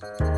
Bye.